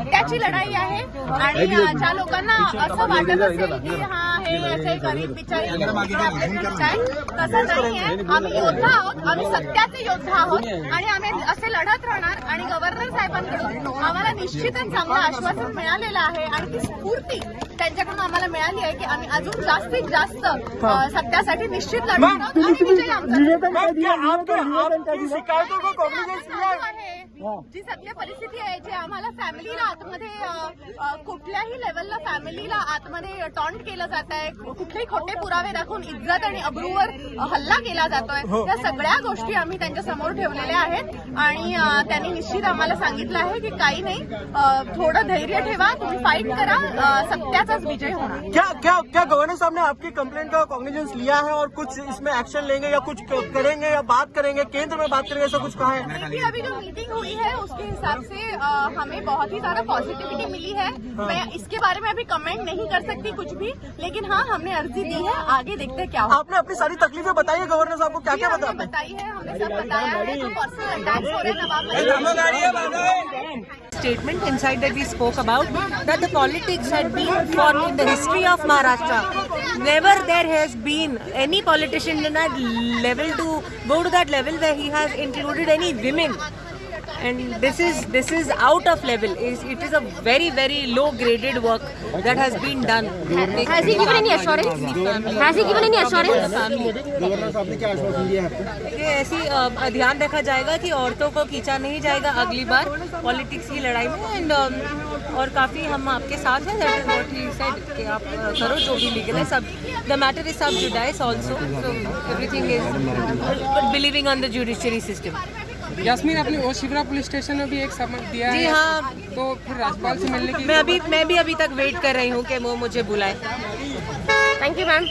सत्याची लढाई आहे आणि ज्या लोकांना असं वाटत असेल की हा हे असे गरीब बिचारी लोकं आपल्याकडे आहे, तसं आम्ही योद्धा आहोत आम्ही सत्याचे योद्धा आहोत आणि आम्ही असे लढत राहणार आणि गव्हर्नर साहेबांकडून आम्हाला निश्चितच चांगलं आश्वासन मिळालेलं आहे आणि ती स्फूर्ती त्यांच्याकडून आम्हाला मिळाली आहे की आम्ही अजून जास्तीत जास्त सत्यासाठी निश्चित लढत आहोत आणि विजय आमचा शिकायतों को है? जी सत्य परिस्थिती आहे जे आम्हाला फॅमिलीला आतमध्ये अ, कुठल्याही लेवलला फॅमिलीला आतमध्ये टॉन्ट केलं जात आहे कुठलेही खोटे पुरावे दाखवून इज़्ज़त आणि अब्रूवर अ, हल्ला केला जातोय या सगळ्या गोष्टी आम्ही त्यांच्या समोर ठेवलेल्या आहेत. आणि त्यांनी निश्चित आम्हाला सांगितलं आहे की काही नाही थोडं धैर्य ठेवा तुम्ही फाईट करा सत्याचाच विजय होणार. क्या क्या क्या गवर्नर साहब ने आपकी कंप्लेंट का कॉग्निजेंस लिया है और कुछ इसमें एक्शन लेंगे या कुछ करेंगे या बात करेंगे? केंद्र में बात करेंगे ऐसा कुछ कहा है? अभी जो मीटिंग हुई है उसके हिसाब से अ, हमें बहुत ही ज़्यादा पॉजिटिविटी मिली है मैं इसके बारे में अभी कमेंट नहीं कर सकती कुछ भी लेकिन हाँ हमने अर्जी दी है आगे देखते हैं क्या होगा आपने अपनी सारी तकलीफें बताई है गवर्नर साहब को क्या क्या बताते बताई है हमने सब बताया है जो पर्सनल अटैक्स हो रहे हैं नवाब statement inside that we spoke about that the politics had been for in the history of Maharashtra. Never there has been any politician in that level to go to that level where he has included any women. And this is this is out of level. Is it is a very very low graded work that has been done. Has he given any assurance? Has he given any assurance? ऐसी ध्यान रखा जाएगा कि औरतों को खींचा नहीं जाएगा अगली बार पॉलिटिक्स की लड़ाई में एंड और काफ़ी हम आपके साथ हैं that is what he said कि आप करो जो भी लीगल है सब the matter is sub judice also everything is believing on the judiciary system Yasmeen आपने वो शिवरा पुलिस स्टेशन में भी एक समन दिया जी है? हाँ। तो फिर राजपाल से मिलने की मैं अभी मैं भी अभी तक वेट कर रही हूँ कि वो मुझे बुलाए। Thank you ma'am